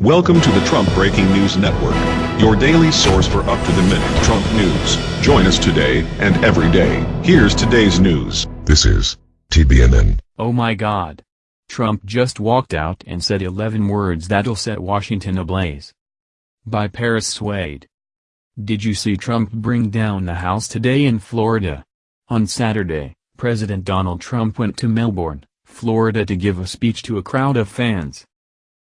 Welcome to the Trump Breaking News Network, your daily source for up-to-the-minute Trump news. Join us today and every day. Here's today's news. This is TBNN. Oh my god. Trump just walked out and said 11 words that'll set Washington ablaze. By Paris Swade. Did you see Trump bring down the House today in Florida? On Saturday, President Donald Trump went to Melbourne, Florida to give a speech to a crowd of fans.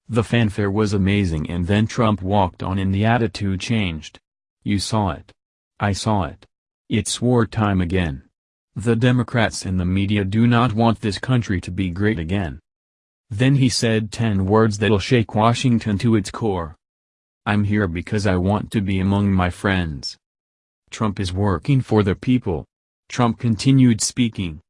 The fanfare was amazing and then Trump walked on and the attitude changed. You saw it. I saw it. It's wartime again. The Democrats and the media do not want this country to be great again. Then he said 10 words that'll shake Washington to its core. I'm here because I want to be among my friends. Trump is working for the people. Trump continued speaking.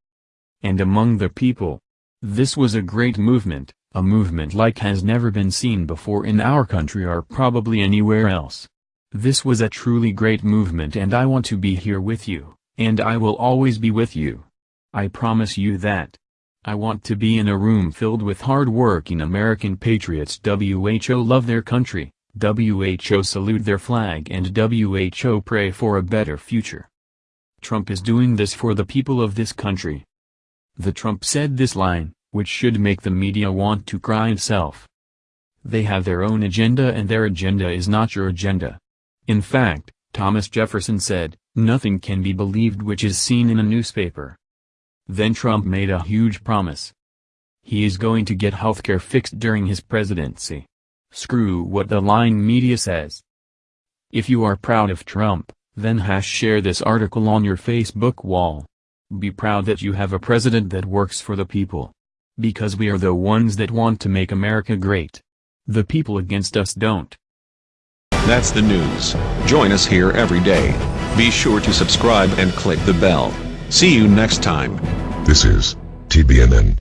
And among the people. This was a great movement. A movement like has never been seen before in our country or probably anywhere else. This was a truly great movement and I want to be here with you, and I will always be with you. I promise you that. I want to be in a room filled with hard-working American patriots WHO love their country, WHO salute their flag and WHO pray for a better future. Trump is doing this for the people of this country. The Trump said this line, which should make the media want to cry itself. They have their own agenda and their agenda is not your agenda. In fact, Thomas Jefferson said, nothing can be believed which is seen in a newspaper. Then Trump made a huge promise. He is going to get healthcare fixed during his presidency. Screw what the lying media says. If you are proud of Trump, then hash share this article on your Facebook wall. Be proud that you have a president that works for the people. Because we are the ones that want to make America great. The people against us don't. That's the news. Join us here every day. Be sure to subscribe and click the bell. See you next time. This is TBNN.